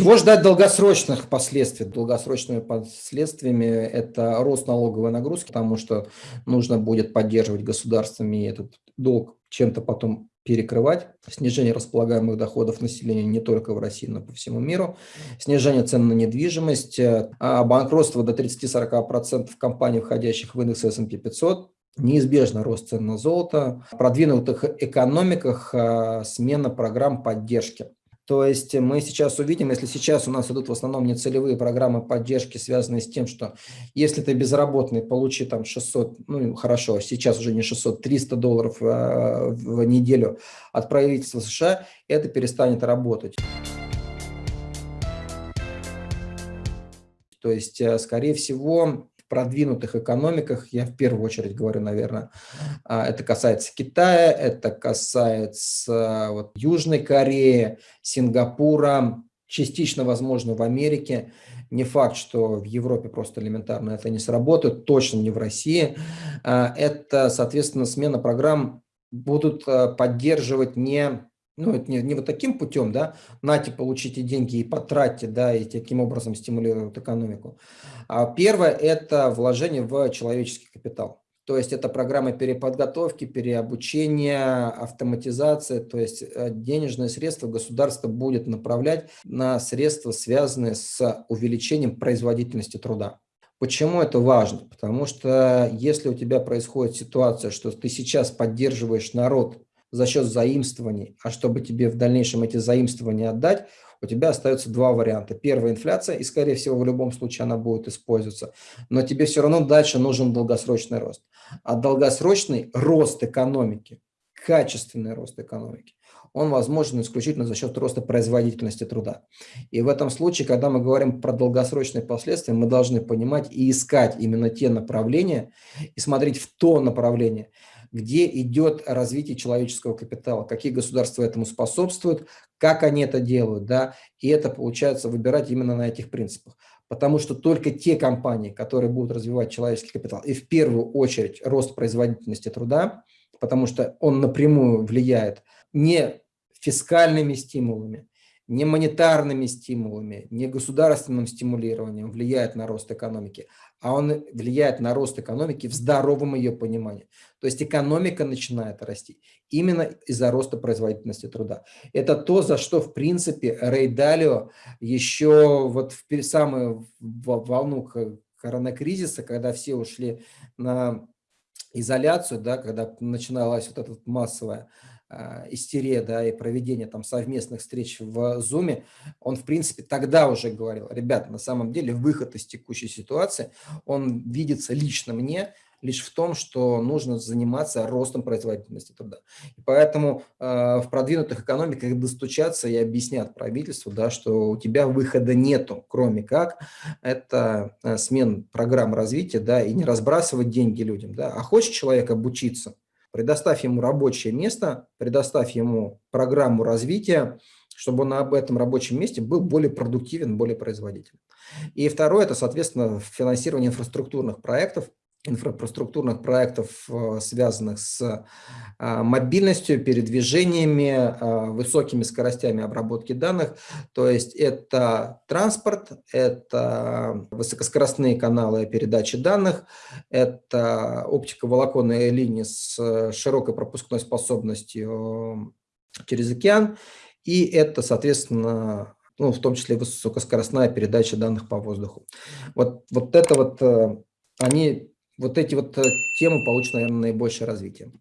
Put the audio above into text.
Чего ждать долгосрочных последствий? Долгосрочными последствиями это рост налоговой нагрузки, потому что нужно будет поддерживать государствами этот долг чем-то потом перекрывать, снижение располагаемых доходов населения не только в России, но и по всему миру, снижение цен на недвижимость, а банкротство до 30-40% компаний, входящих в индекс S&P 500, неизбежно рост цен на золото, в продвинутых экономиках а, смена программ поддержки. То есть мы сейчас увидим, если сейчас у нас идут в основном нецелевые программы поддержки, связанные с тем, что если ты безработный, получи там 600, ну хорошо, сейчас уже не 600, 300 долларов а, в неделю от правительства США, это перестанет работать. То есть, э, скорее всего, продвинутых экономиках, я в первую очередь говорю, наверное, а, это касается Китая, это касается вот, Южной Кореи, Сингапура, частично, возможно, в Америке. Не факт, что в Европе просто элементарно это не сработает, точно не в России. А, это, соответственно, смена программ будут а, поддерживать не ну, это не, не вот таким путем, да, нате, получите деньги и потратьте, да, и таким образом стимулируют экономику. А первое – это вложение в человеческий капитал. То есть это программы переподготовки, переобучения, автоматизация, то есть э, денежные средства государство будет направлять на средства, связанные с увеличением производительности труда. Почему это важно? Потому что если у тебя происходит ситуация, что ты сейчас поддерживаешь народ за счет заимствований, а чтобы тебе в дальнейшем эти заимствования отдать, у тебя остается два варианта. Первая – инфляция, и, скорее всего, в любом случае она будет использоваться. Но тебе все равно дальше нужен долгосрочный рост. А долгосрочный рост экономики, качественный рост экономики, он возможен исключительно за счет роста производительности труда. И в этом случае, когда мы говорим про долгосрочные последствия, мы должны понимать и искать именно те направления, и смотреть в то направление, где идет развитие человеческого капитала, какие государства этому способствуют, как они это делают, да, и это получается выбирать именно на этих принципах. Потому что только те компании, которые будут развивать человеческий капитал, и в первую очередь рост производительности труда, потому что он напрямую влияет не фискальными стимулами, не монетарными стимулами, не государственным стимулированием влияет на рост экономики, а он влияет на рост экономики в здоровом ее понимании. То есть экономика начинает расти именно из-за роста производительности труда. Это то, за что, в принципе, Рей Далио еще вот в самую волну коронакризиса, когда все ушли на изоляцию, да, когда начиналась вот эта массовая истерия, да, и проведение там совместных встреч в Zoom, он, в принципе, тогда уже говорил, ребят, на самом деле выход из текущей ситуации, он видится лично мне, лишь в том, что нужно заниматься ростом производительности труда. И поэтому э, в продвинутых экономиках достучаться и объяснят правительству, да, что у тебя выхода нету, кроме как это э, смен программ развития, да, и не разбрасывать деньги людям, да. А хочет человек обучиться, предоставь ему рабочее место, предоставь ему программу развития, чтобы он об этом рабочем месте был более продуктивен, более производителен. И второе – это, соответственно, финансирование инфраструктурных проектов, инфраструктурных проектов, э, связанных с а, мобильностью, передвижениями, а, высокими скоростями обработки данных. То есть это транспорт, это высокоскоростные каналы передачи данных, это оптиковолоконные линии с широкой пропускной способностью через океан, и это, соответственно, ну, в том числе высокоскоростная передача данных по воздуху. Вот, вот это вот, э, они вот эти вот э, темы получат, наверное, наибольшее развитие.